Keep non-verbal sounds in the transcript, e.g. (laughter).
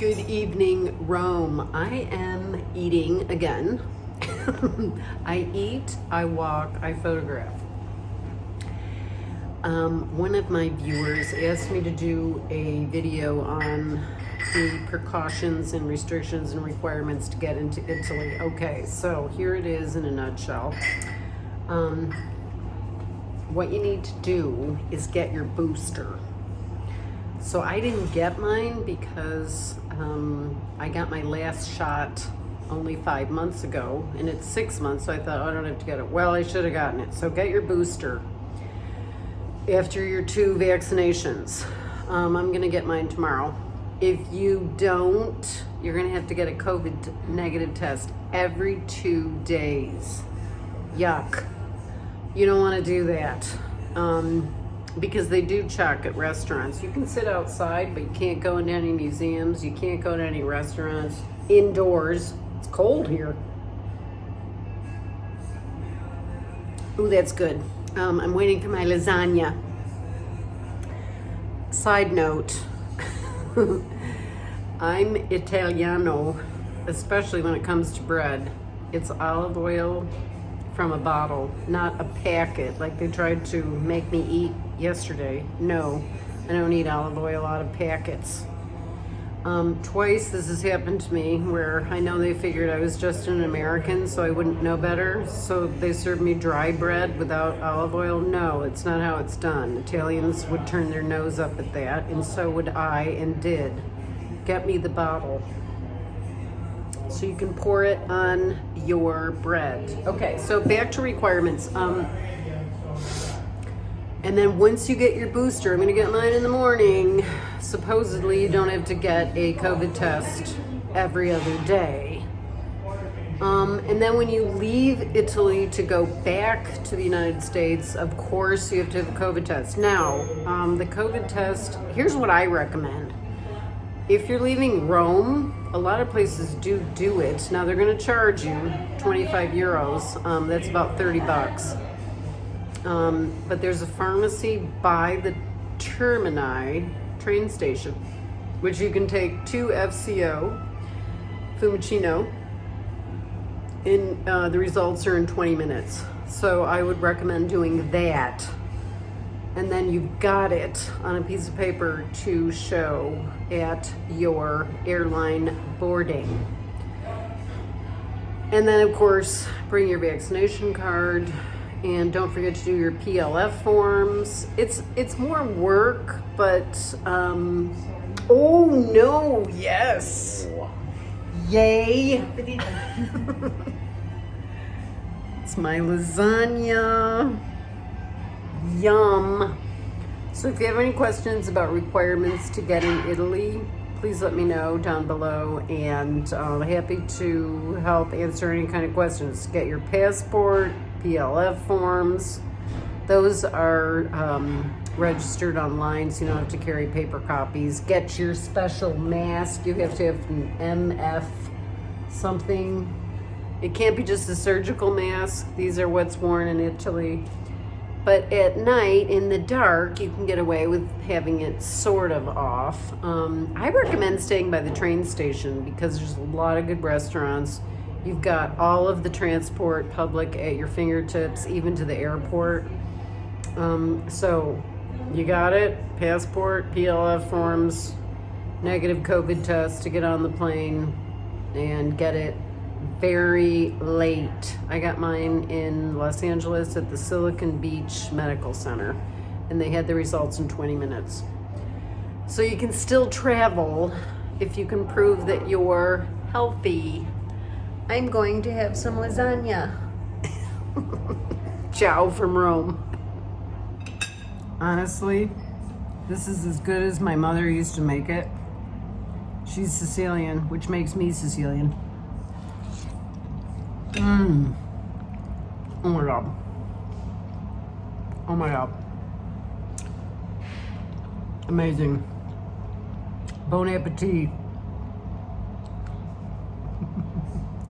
Good evening, Rome. I am eating again. (laughs) I eat, I walk, I photograph. Um, one of my viewers asked me to do a video on the precautions and restrictions and requirements to get into Italy. Okay, so here it is in a nutshell. Um, what you need to do is get your booster. So I didn't get mine because um, I got my last shot only five months ago and it's six months so I thought oh, I don't have to get it. Well I should have gotten it. So get your booster after your two vaccinations. Um, I'm gonna get mine tomorrow. If you don't you're gonna have to get a COVID negative test every two days. Yuck. You don't want to do that. Um, because they do check at restaurants. You can sit outside, but you can't go into any museums. You can't go to any restaurants. Indoors. It's cold here. Ooh, that's good. Um, I'm waiting for my lasagna. Side note, (laughs) I'm Italiano, especially when it comes to bread. It's olive oil from a bottle, not a packet like they tried to make me eat yesterday. No, I don't eat olive oil out of packets. Um, twice this has happened to me where I know they figured I was just an American so I wouldn't know better. So they served me dry bread without olive oil. No, it's not how it's done. Italians would turn their nose up at that and so would I and did. Get me the bottle so you can pour it on your bread. Okay, so back to requirements. Um, and then once you get your booster, I'm gonna get mine in the morning. Supposedly you don't have to get a COVID test every other day. Um, and then when you leave Italy to go back to the United States, of course you have to have a COVID test. Now, um, the COVID test, here's what I recommend. If you're leaving Rome, a lot of places do do it. Now they're gonna charge you 25 euros. Um, that's about 30 bucks. Um, but there's a pharmacy by the Termini train station, which you can take to FCO, Fiumicino, and uh, the results are in 20 minutes. So I would recommend doing that and then you've got it on a piece of paper to show at your airline boarding. And then of course, bring your vaccination card and don't forget to do your PLF forms. It's it's more work, but um, oh no, yes. Yay. (laughs) it's my lasagna. Yum. So if you have any questions about requirements to get in Italy, please let me know down below and I'm happy to help answer any kind of questions. Get your passport, PLF forms. Those are um, registered online so you don't have to carry paper copies. Get your special mask. You have to have an MF something. It can't be just a surgical mask. These are what's worn in Italy. But at night, in the dark, you can get away with having it sort of off. Um, I recommend staying by the train station because there's a lot of good restaurants. You've got all of the transport public at your fingertips, even to the airport. Um, so you got it, passport, PLF forms, negative COVID test to get on the plane and get it very late. I got mine in Los Angeles at the Silicon Beach Medical Center and they had the results in 20 minutes. So you can still travel if you can prove that you're healthy. I'm going to have some lasagna. (laughs) Ciao from Rome. Honestly, this is as good as my mother used to make it. She's Sicilian, which makes me Sicilian. Mmm. Oh my god. Oh my god. Amazing. Bon appetit.